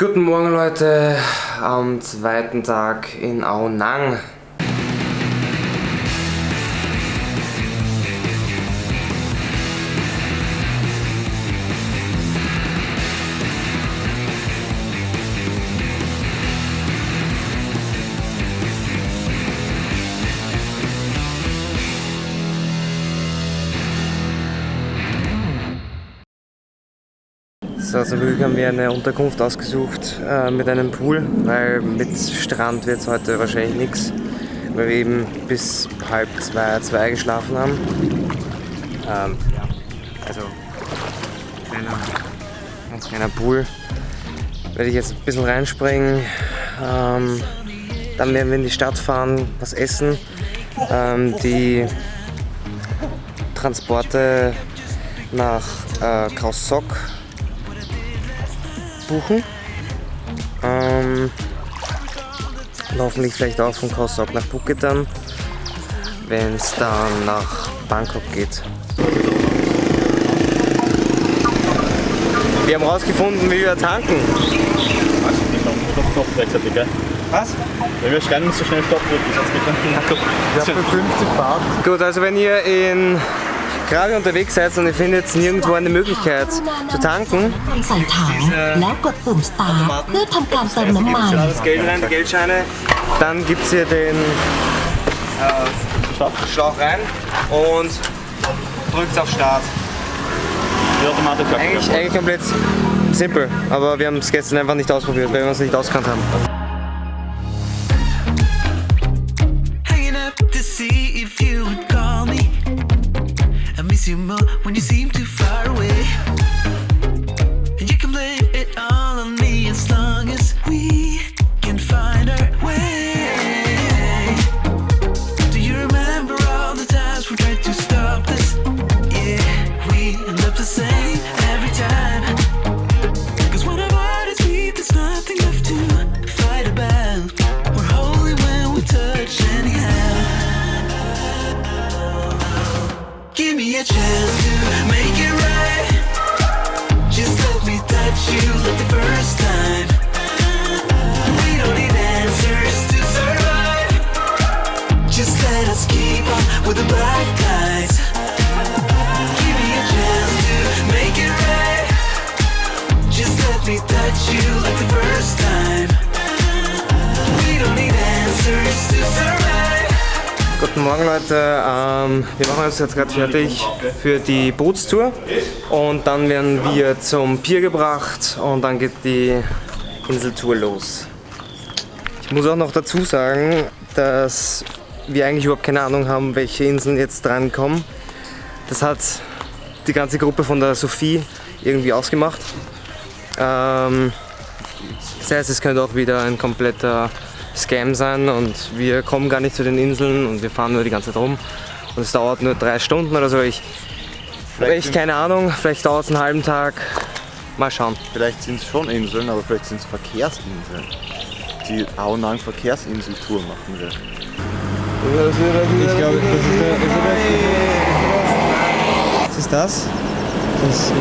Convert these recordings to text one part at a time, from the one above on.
Guten Morgen Leute, am zweiten Tag in Ao Zum Glück haben wir eine Unterkunft ausgesucht äh, mit einem Pool, weil mit Strand wird es heute wahrscheinlich nichts, weil wir eben bis halb zwei, zwei geschlafen haben. Ähm, ja, also kleiner, ganz kleiner Pool. Werde ich jetzt ein bisschen reinspringen. Ähm, dann werden wir in die Stadt fahren, was essen. Ähm, die Transporte nach äh, Kraussock buchen. Ähm, hoffentlich vielleicht auch von Kausok nach Phuket dann, wenn es dann nach Bangkok geht. Wir haben rausgefunden, wie wir tanken. Was? Ich gell? Was? Wenn wir schreien, so schnell Stopp drücken, sonst geht Ja, für 50 Baht. Gut, also wenn ihr in gerade unterwegs seid und ihr findet nirgendwo eine Möglichkeit zu tanken, ใส่ถังแล้วกดปุ่ม start เพื่อทำการเติมน้ำมัน da das Geld rein, die Geldscheine, dann gibt es hier den äh, Schlauch rein und drückt auf Start. Die Automatik Eigentlich, eigentlich komplett simpel, aber wir haben es gestern einfach nicht ausprobiert, weil wir uns nicht auskannt haben. When you seem too Give me a chance to make it right. Just let me touch you like the first time. We don't need answers to survive. Just let us keep on with the black Guten Morgen Leute, ähm, wir machen uns jetzt gerade fertig für die Bootstour und dann werden wir zum Pier gebracht und dann geht die Inseltour los. Ich muss auch noch dazu sagen, dass wir eigentlich überhaupt keine Ahnung haben, welche Inseln jetzt drankommen. Das hat die ganze Gruppe von der Sophie irgendwie ausgemacht. Ähm, das heißt, es könnte auch wieder ein kompletter Scam sein und wir kommen gar nicht zu den Inseln und wir fahren nur die ganze Zeit rum und es dauert nur drei Stunden oder so. Ich habe echt keine Ahnung, vielleicht dauert es einen halben Tag. Mal schauen. Vielleicht sind es schon Inseln, aber vielleicht sind es Verkehrsinseln. Die Aonang Verkehrsinseltour machen wir. Ich glaube, das ist der. Was ist das? Das ist.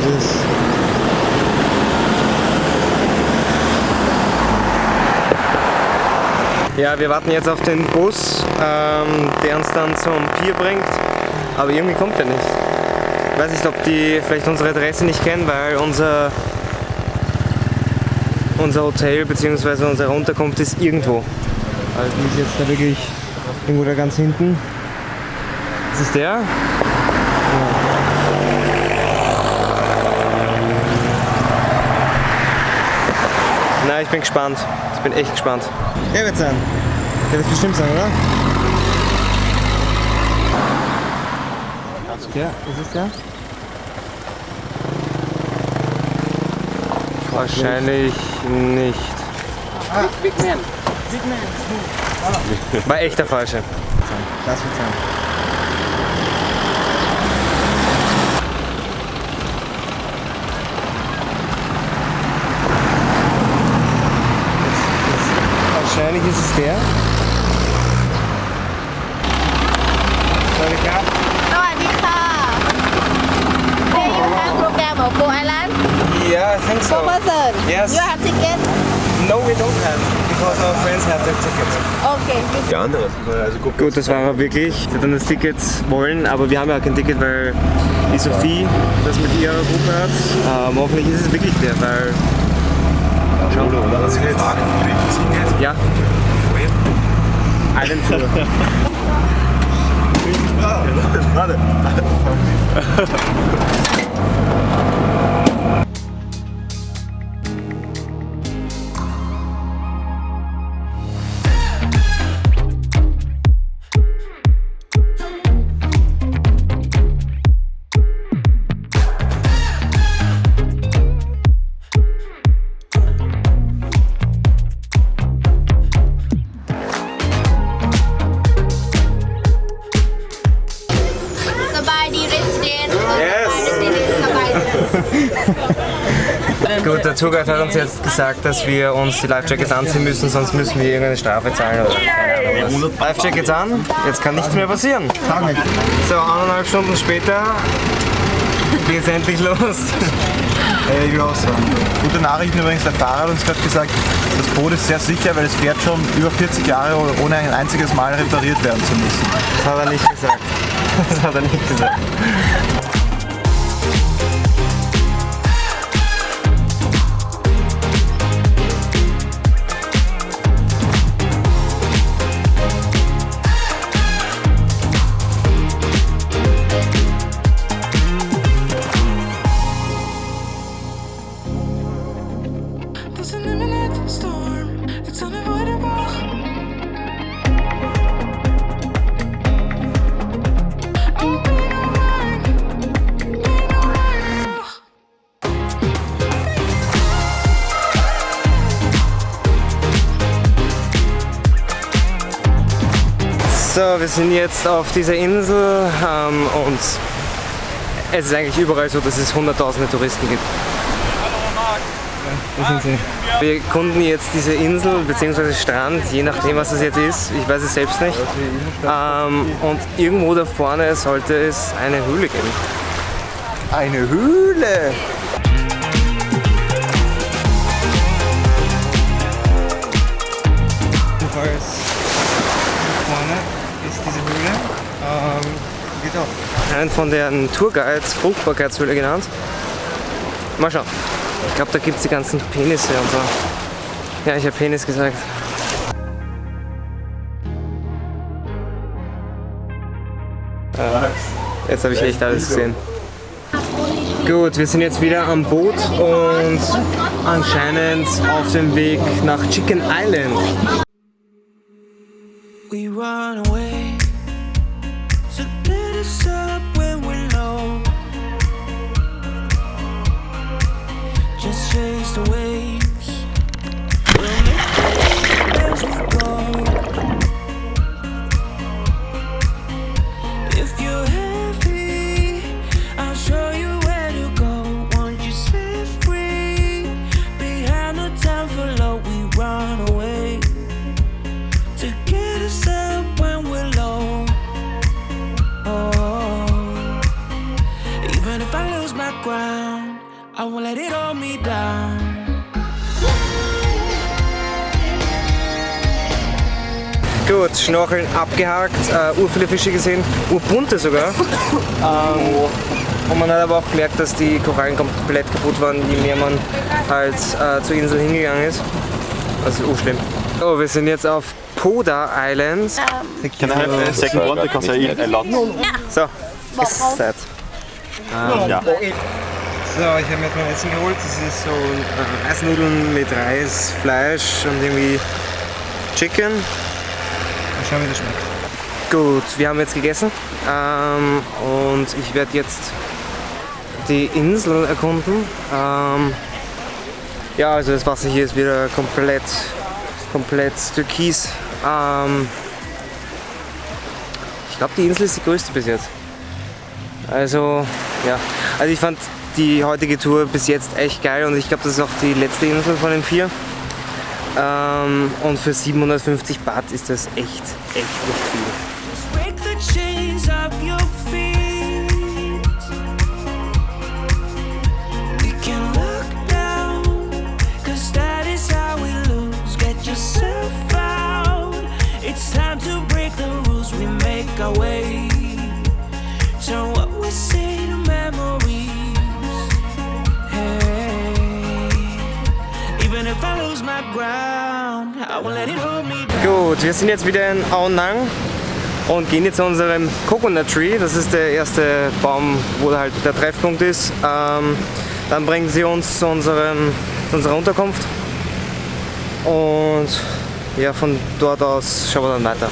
Ja, wir warten jetzt auf den Bus, ähm, der uns dann zum Pier bringt, aber irgendwie kommt er nicht. Ich weiß nicht, ob die vielleicht unsere Adresse nicht kennen, weil unser, unser Hotel bzw. unsere Unterkunft ist irgendwo. Also die ist jetzt da wirklich irgendwo da ganz hinten. Ist es der? Na, ich bin gespannt. Ich bin echt gespannt. Der wird sein. Der wird bestimmt sein, oder? Der? Ist es der? Wahrscheinlich nicht. War echt der falsche. Das wird sein. Wahrscheinlich ist es der. สวัสดีครับ สวัสดีค่ะ Hey, you have program of Four Island? Yeah, I think so. Per person. Yes. You have ticket? No, we don't have, because our friends have the tickets. Okay. Die andere. Also guck, Gut, das war er wirklich. Wir dann das Ticket wollen, aber wir haben ja kein Ticket, weil die Sophie das mit ihrer Gruppe hat. Ähm, hoffentlich ist es wirklich der, weil. Schau, oder? Du gefragt, ja. Tour. Warte. Gut, der Tourguide hat uns jetzt gesagt, dass wir uns die Life-Jackets anziehen müssen, sonst müssen wir irgendeine Strafe zahlen oder keine Ahnung was. Life-Jackets an, jetzt kann nichts mehr passieren. So, eineinhalb Stunden später geht's endlich los. Äh, ich auch sagen. Gute Nachrichten übrigens, der Fahrer hat uns gerade gesagt, das Boot ist sehr sicher, weil es fährt schon über 40 Jahre ohne ein einziges Mal repariert werden zu müssen. Das hat er nicht gesagt. Das hat er nicht gesagt. Wir sind jetzt auf dieser Insel ähm, und es ist eigentlich überall so, dass es hunderttausende Touristen gibt. Wo sind sie? Wir erkunden jetzt diese Insel bzw. Strand, je nachdem was es jetzt ist. Ich weiß es selbst nicht. Ähm, und irgendwo da vorne sollte es eine Höhle geben. Eine Höhle! Ist diese Höhle. Ähm, geht auch. Einen von den Tourguides Fruchtbarkeitshöhle genannt. Mal schauen. Ich glaube, da gibt es die ganzen Penisse und so. Ja, ich habe Penis gesagt. Äh, jetzt habe ich echt alles gesehen. Gut, wir sind jetzt wieder am Boot und anscheinend auf dem Weg nach Chicken Island. We run away Gut, Schnorcheln abgehakt, äh, ur viele Fische gesehen, urbunte sogar. ähm, und man hat aber auch gemerkt, dass die Korallen komplett kaputt waren, je mehr man halt äh, zur Insel hingegangen ist. Also urschlimm. So, wir sind jetzt auf Poda Island. Can I have a second one because I eat a lot? So, ist Zeit. Ja. So, ich habe mir jetzt mein Essen geholt. Das ist so äh, Reisnudeln mit Reis, Fleisch und irgendwie Chicken. Mal schauen, wie das schmeckt. Gut, wir haben jetzt gegessen ähm, und ich werde jetzt die Insel erkunden. Ähm, ja, also das Wasser hier ist wieder komplett, komplett türkis. Ähm, ich glaube, die Insel ist die größte bis jetzt. Also, ja. Also ich fand die heutige Tour bis jetzt echt geil und ich glaube, das ist auch die letzte Insel von den vier. Ähm, und für 750 Baht ist das echt, echt nicht viel. Gut, wir sind jetzt wieder in Aonang und gehen jetzt zu unserem Coconut Tree. Das ist der erste Baum, wo halt der Treffpunkt ist. Ähm, dann bringen sie uns zu, unserem, zu unserer Unterkunft und ja, von dort aus schauen wir dann weiter.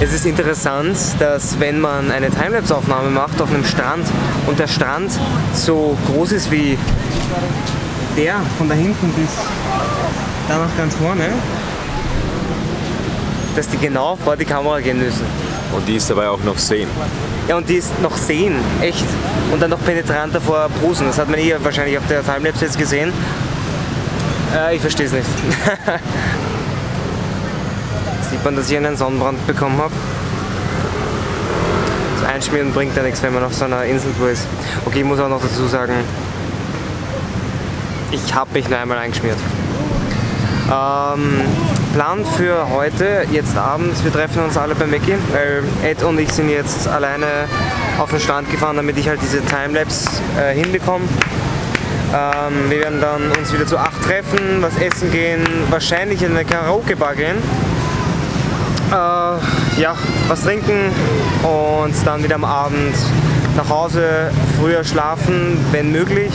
Es ist interessant, dass wenn man eine Timelapse-Aufnahme macht auf einem Strand und der Strand so groß ist wie der von da hinten bis da nach ganz vorne, dass die genau vor die Kamera gehen müssen. Und die ist dabei auch noch sehen. Ja, und die ist noch sehen, echt. Und dann noch penetrant davor Brusen. Das hat man eh wahrscheinlich auf der Timelapse jetzt gesehen. Äh, ich verstehe es nicht. Sieht man, dass ich einen Sonnenbrand bekommen habe. Das Einschmieren bringt ja nichts, wenn man auf so einer Inseltour ist. Okay, ich muss auch noch dazu sagen, ich habe mich nur einmal eingeschmiert. Ähm, Plan für heute, jetzt abends, wir treffen uns alle bei Mackie, weil Ed und ich sind jetzt alleine auf den Strand gefahren, damit ich halt diese Timelapse äh, hinbekomme. Ähm, wir werden dann uns wieder zu acht treffen, was essen gehen, wahrscheinlich in eine Karaoke-Bar gehen. Äh, ja, was trinken und dann wieder am Abend nach Hause, früher schlafen, wenn möglich.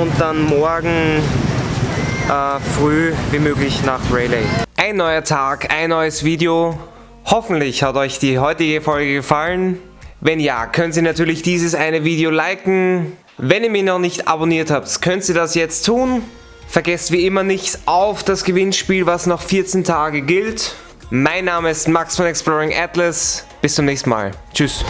Und dann morgen äh, früh wie möglich nach Rayleigh. Ein neuer Tag, ein neues Video. Hoffentlich hat euch die heutige Folge gefallen. Wenn ja, könnt ihr natürlich dieses eine Video liken. Wenn ihr mich noch nicht abonniert habt, könnt ihr das jetzt tun. Vergesst wie immer nicht auf das Gewinnspiel, was noch 14 Tage gilt. Mein Name ist Max von Exploring Atlas. Bis zum nächsten Mal. Tschüss.